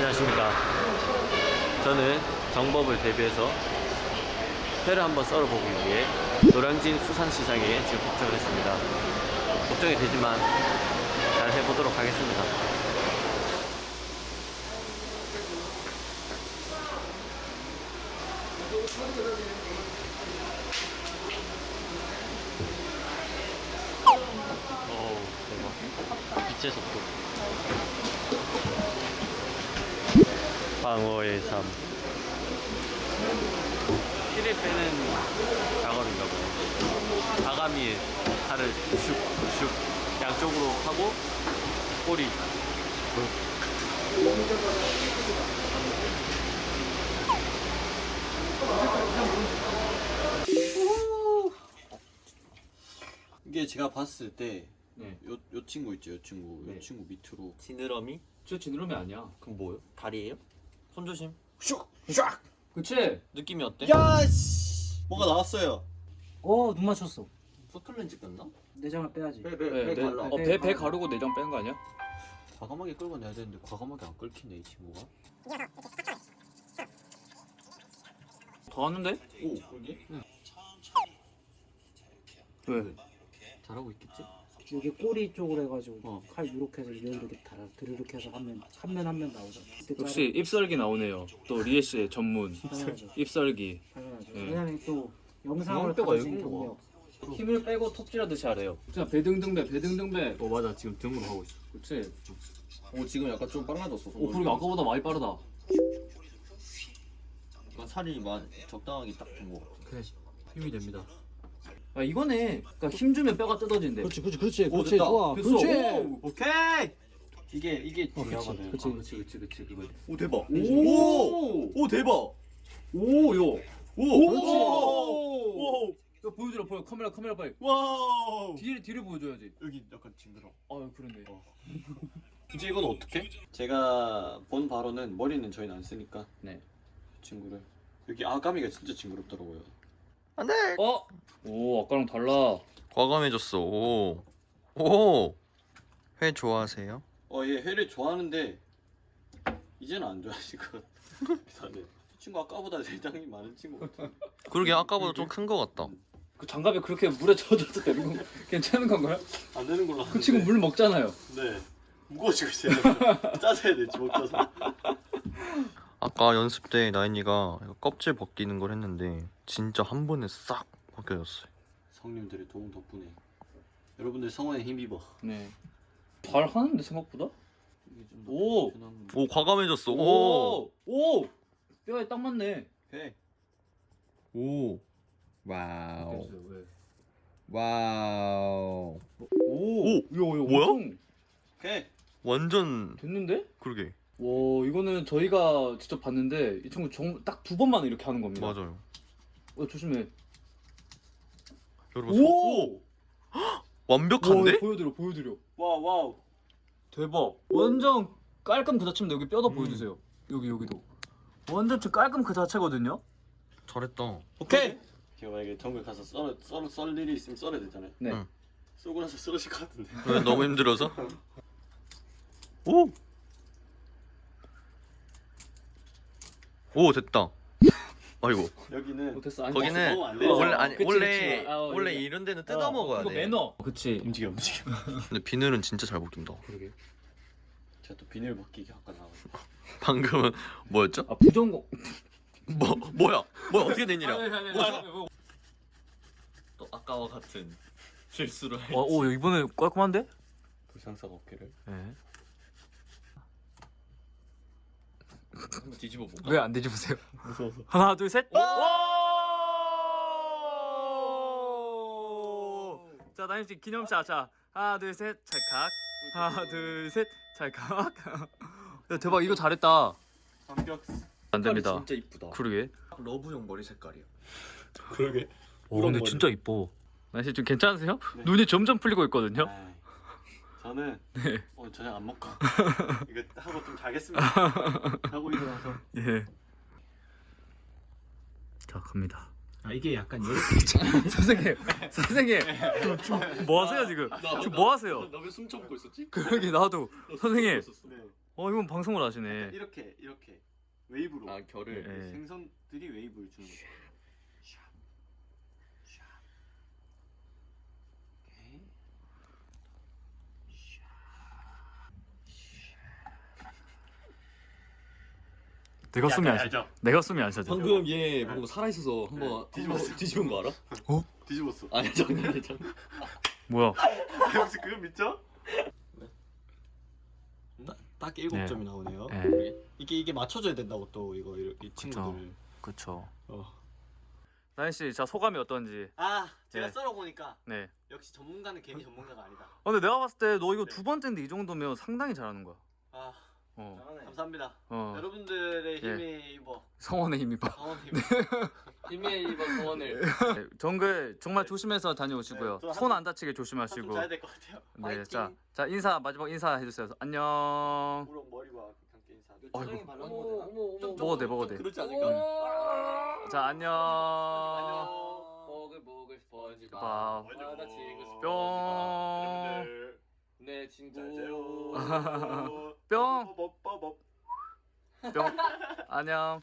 안녕하십니까. 저는 정법을 대비해서 회를 한번 썰어보기 위해 노량진 수산시장에 지금 도착을 했습니다. 걱정이 되지만 잘 해보도록 하겠습니다. 어우, 대박. 빛의 속도. 방어의 삶. 피를 빼는 작업인가 봐요. 아가미에 살을 슉슉 양쪽으로 하고 꼬리. 이게 제가 봤을 때 네. 요, 요 친구 있죠, 요 친구. 요 네. 친구 밑으로 지느러미? 저 지느러미 아니야. 그럼 뭐예요? 다리예요? 손 조심. 슉! 슉! 그치? 느낌이 어때? 야, 씨! 뭐가 나왔어요. 어, 눈 맞췄어. 포틀렌즈 꼈나? 내장을 빼야지. 네, 네. 어, 배, 배 가르고 내장 빼는 거 아니야? 과감하게 끌고 내야 되는데 과감하게 안 끌키네 이 친구가. 더 하는데? 오, 그러게? 왜? 잘하고 있겠지? 여기 꼬리 쪽으로 해가지고 어. 칼 이렇게 해서 이런 이렇게 달아 드르륵 해서 하면 한 면 한 면 나오잖아. 역시 입설기 나오네요. 또 리에 씨의 전문 당연하죠. 입설기. 당연하죠. 네. 왜냐면 또 영상을 뼈가 가진 경력. 힘을 빼고 톱질하듯이 하래요. 자, 배등등배, 배등등배. 어 맞아 지금 등으로 하고 있어. 그치? 오 지금 약간 좀 빨라졌어. 오, 그리고 아까보다 많이 빠르다. 약간 살이 많 적당하게 딱 된 거. 그래 힘이 됩니다. 아, 이거네. 그러니까 힘 주면 뼈가 뜯어진대. 그렇지, 그렇지, 그렇지, 오, 그렇지, 됐다. 좋아, 됐어. 그렇지. 오! 오케이. 이게 이게 어, 그치, 중요하거든. 그치. 아, 그치 그치 그치 그거. 오 대박. 오! 오 대박. 오, 요. 오. 그렇지. 오. 오. 야, 보여주라, 보여. 카메라, 카메라 빨리. wow. 뒤를, 뒤를 보여줘야지. 여기 약간 징그러. 아, 그러네. 이제 이건 어떻게? 제가 본 바로는 머리는 저희는 안 쓰니까 네. 친구를 여기 아가미가 진짜 징그럽더라고요. 어? 오, 아까랑 달라. 과감해졌어. 오. 오. 회 좋아하세요? 어, 얘 회를 좋아하는데 이제는 안 좋아하실 것 같아. 이 친구 아까보다 내장이 많은 친구 같아. 그러게 아까보다 좀큰거 같다. 그 장갑에 그렇게 물에 젖어도 되는 건 괜찮은 건가요? 안 되는 걸로 그 친구 물 먹잖아요. 네. 무거워지고 있어요. 짜져야 돼, 주먹 짜서. 아까 연습 때 나인이가 껍질 벗기는 걸 했는데 진짜 한 번에 싹 벗겨졌어요. 성님들의 도움 덕분에 여러분들 성원에 힘입어. 네. 잘 하는데 생각보다? 오! 오 과감해졌어. 오. 오! 뼈에 딱 맞네. 회. 오. Wow. Wow. 오! 오! 야, 야, 뭐야? 회. 완전 됐는데? 그러게. 와, 이거는 저희가 직접 봤는데 이 친구 딱 두 번만 이렇게 하는 겁니다. 맞아요. 어, 조심해. 여러분 소- 오! 완벽한데? 와, 보여드려, 보여드려. wow, wow. 대박. 완전 깔끔 그 자체인데 여기 뼈도 음. 보여주세요. 여기 여기도. 완전 저 깔끔 그 자체거든요. 잘했다. 오케이. 제가 만약에 정글 가서 썰, 썰, 썰 일이 있으면 썰어야 되잖아요. 네. 응. 쏘고 나서 쓰러질 것 같은데. 왜 너무 힘들어서? 오. 오 됐다. 아이고. 여기는 어, 됐어. 아니, 먹으면 거기는 안 돼요. 원래 아니 그치, 원래 그치. 아, 어, 원래 이게- 이런 데는 어, 뜯어 먹어야 돼. 매너. 그치. 움직여, 움직여. 근데 비늘은 진짜 잘 벗긴다. 그러게. 제가 또 비닐 벗기기 아까 나와. 방금은 뭐였죠? 아 부정공. 뭐 뭐야? 뭐 어떻게 된 일이야? 또 아까와 같은 실수를. 해. 와, 오 이번에 깔끔한데? 불상사가 없기를. 네. 한번 뒤집어 볼까? 왜 안 뒤집으세요? 무서워서. 하나, 둘, 셋. 자, 나인 씨 기념샷. 자, 하나, 둘, 셋. 찰칵. 하나, 둘, 셋. 찰칵. 야, 대박. 이거 잘했다. 완벽. 안 됩니다. 진짜 이쁘다. 그러게. 러브용 머리 색깔이야. 그러게. 오, 근데 머리. 진짜 이뻐. 나인 씨좀 괜찮으세요? 네. 눈이 점점 풀리고 있거든요. 아이, 저는 네. 오늘 저녁 안 먹고 이거 하고 좀 자겠습니다. 하고 일어나서. 예. 자, 갑니다. 아 이게 약간 선생님, 선생님, 지금, 지금 뭐 하세요 지금? 지금 뭐 하세요? 나왜 숨 참고 있었지? 그러게 나도 선생님. 네. 어 이건 방송을 하시네. 이렇게 이렇게 웨이브로 아 결을. 네. 생선들이 웨이브를 주는 거죠. 샵, 샵. 오케이. 내가 숨이 안 쉬. 알죠? 내가 숨이 안 쉬어져. 방금 얘 방금 살아 있어서 한번 네, 뒤집었어. 뒤집은 거 알아? 뒤집었어. 아니 장난이 장난. 뭐야? 혹시 그거 믿죠? 딱 일곱 네. 점이 나오네요. 네. 이게 이게 맞춰줘야 된다고 또 이거 이, 이 친구들. 그쵸. 어. 나인 씨, 자 소감이 어떤지. 아 제가 네. 썰어 보니까 네. 역시 전문가는 괜히 전문가가 아니다. 어, 근데 내가 봤을 때 너 이거 네. 두 번째인데 이 정도면 상당히 잘하는 거야. 아 어. 감사합니다. 어. 여러분들의 예. 힘이 입어 성원의 힘이 봐. 강원 힘. 힘에 입어 소원을. 네, 정글 정말 조심해서 다녀오시고요. 네, 저손 한숨- 안 다치게 좀 조심하시고. 자야 될 것 같아요. 네! 자, 자 인사 마지막 인사 해주세요. 안녕. 우렁 머리와 함께 인사. 어머 어머. 먹어도 돼, 먹어도 돼. 그렇지 않을까? 자, 안녕. 안녕. 먹을 먹을 스펀지밥. 밥. 바다 친구 뿅. 여러분들 내 친구. 잘 자요. 뿅. 뽀뽀뽀뽀. 뿅. 안녕.